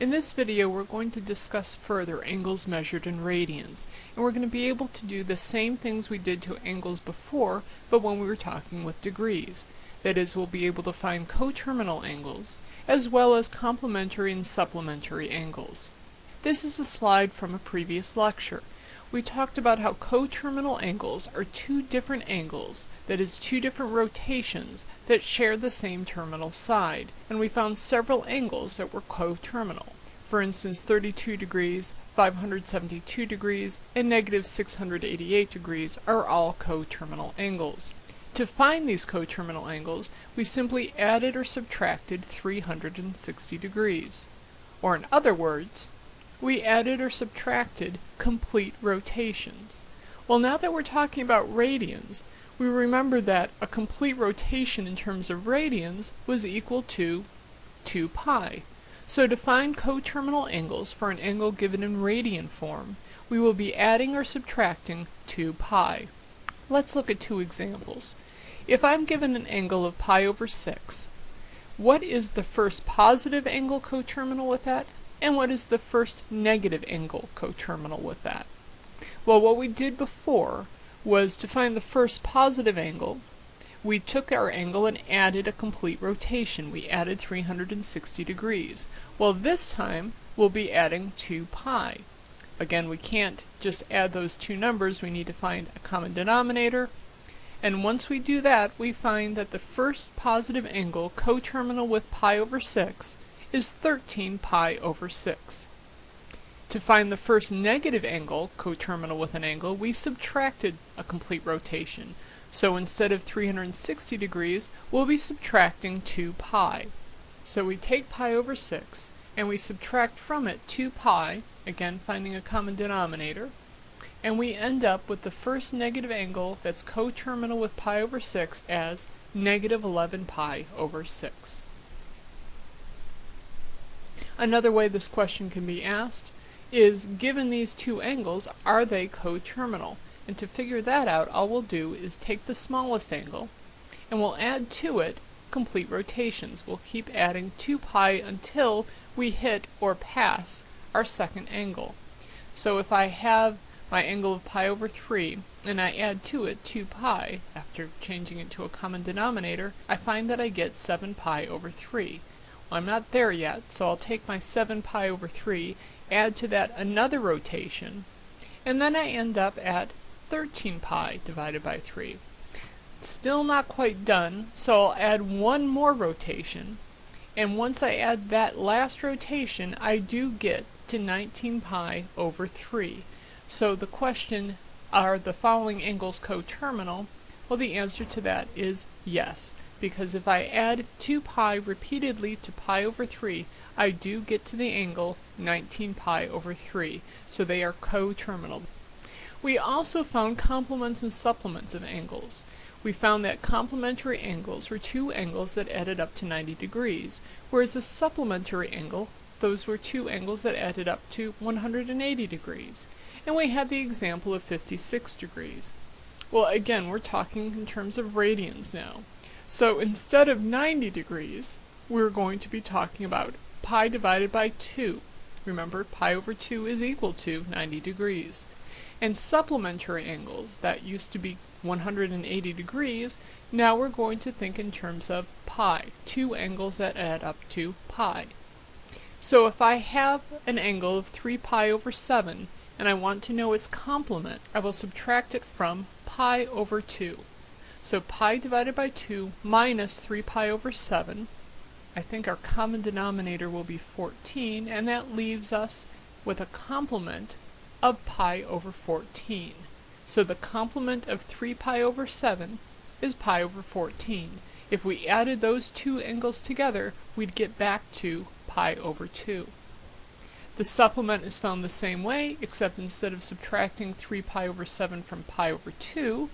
In this video we're going to discuss further angles measured in radians, and we're going to be able to do the same things we did to angles before, but when we were talking with degrees. That is, we'll be able to find coterminal angles, as well as complementary and supplementary angles. This is a slide from a previous lecture we talked about how coterminal angles are two different angles, that is two different rotations, that share the same terminal side, and we found several angles that were coterminal. For instance 32 degrees, 572 degrees, and negative 688 degrees are all coterminal angles. To find these coterminal angles, we simply added or subtracted 360 degrees. Or in other words, we added or subtracted complete rotations. Well, now that we're talking about radians, we remember that a complete rotation in terms of radians was equal to 2 pi. So to find coterminal angles for an angle given in radian form, we will be adding or subtracting 2 pi. Let's look at two examples. If I'm given an angle of pi over 6, what is the first positive angle coterminal with that? And what is the first negative angle coterminal with that? Well, what we did before was to find the first positive angle, we took our angle and added a complete rotation. We added 360 degrees. Well, this time we'll be adding 2 pi. Again, we can't just add those two numbers. We need to find a common denominator. And once we do that, we find that the first positive angle coterminal with pi over 6 is 13 pi over 6. To find the first negative angle coterminal with an angle, we subtracted a complete rotation. So instead of 360 degrees, we'll be subtracting 2 pi. So we take pi over 6, and we subtract from it 2 pi, again finding a common denominator, and we end up with the first negative angle that's coterminal with pi over 6 as negative 11 pi over 6. Another way this question can be asked is, given these two angles, are they coterminal? And to figure that out, all we'll do is take the smallest angle, and we'll add to it complete rotations. We'll keep adding 2 pi until we hit or pass our second angle. So if I have my angle of pi over 3, and I add to it 2 pi, after changing it to a common denominator, I find that I get 7 pi over 3. I'm not there yet, so I'll take my 7 pi over 3, add to that another rotation, and then I end up at 13 pi divided by 3. Still not quite done, so I'll add one more rotation, and once I add that last rotation, I do get to 19 pi over 3. So the question, are the following angles coterminal? Well, the answer to that is yes because if I add 2 pi repeatedly to pi over 3, I do get to the angle 19 pi over 3, so they are coterminal. We also found complements and supplements of angles. We found that complementary angles were two angles that added up to 90 degrees, whereas a supplementary angle, those were two angles that added up to 180 degrees. And we had the example of 56 degrees. Well, again, we're talking in terms of radians now. So instead of 90 degrees, we're going to be talking about pi divided by 2. Remember, pi over 2 is equal to 90 degrees. And supplementary angles, that used to be 180 degrees, now we're going to think in terms of pi, two angles that add up to pi. So if I have an angle of 3 pi over 7, and I want to know its complement, I will subtract it from pi over 2. So pi divided by 2 minus 3 pi over 7. I think our common denominator will be 14, and that leaves us with a complement of pi over 14. So the complement of 3 pi over 7 is pi over 14. If we added those two angles together, we'd get back to pi over 2. The supplement is found the same way, except instead of subtracting 3 pi over 7 from pi over 2,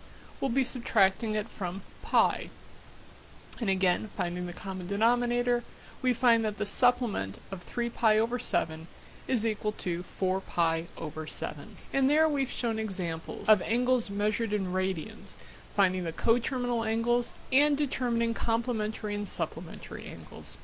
we'll be subtracting it from pi. And again, finding the common denominator, we find that the supplement of 3 pi over 7 is equal to 4 pi over 7. And there we've shown examples of angles measured in radians, finding the coterminal angles and determining complementary and supplementary angles.